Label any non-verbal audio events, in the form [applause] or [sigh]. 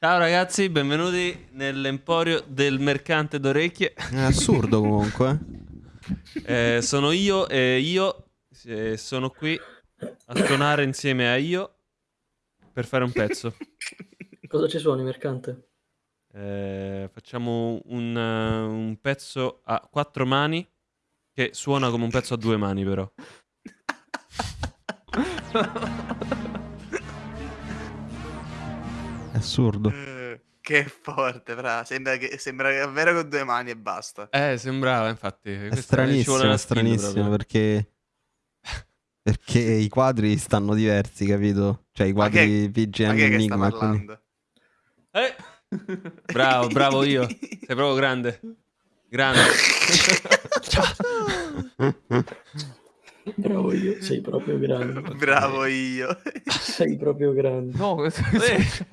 Ciao ragazzi, benvenuti nell'emporio del mercante d'orecchie. È assurdo [laughs] comunque. Eh, sono io e io eh, sono qui a suonare insieme a io per fare un pezzo. Cosa ci suoni, mercante? Eh, facciamo un, uh, un pezzo a quattro mani che suona come un pezzo a due mani però. [laughs] È assurdo. Eh, che forte, bravo. Sembra, che, sembra davvero con due mani e basta. Eh, sembrava, infatti. È stranissimo, è stranissimo proprio. perché... [laughs] Perché i quadri stanno diversi, capito? Cioè i quadri PGM sta Enigma. parlando? Eh, bravo, bravo io. Sei proprio grande. Grande. [laughs] Bravo io, sei proprio grande. Bravo io. Sei proprio grande. No, [laughs] Eh, successo?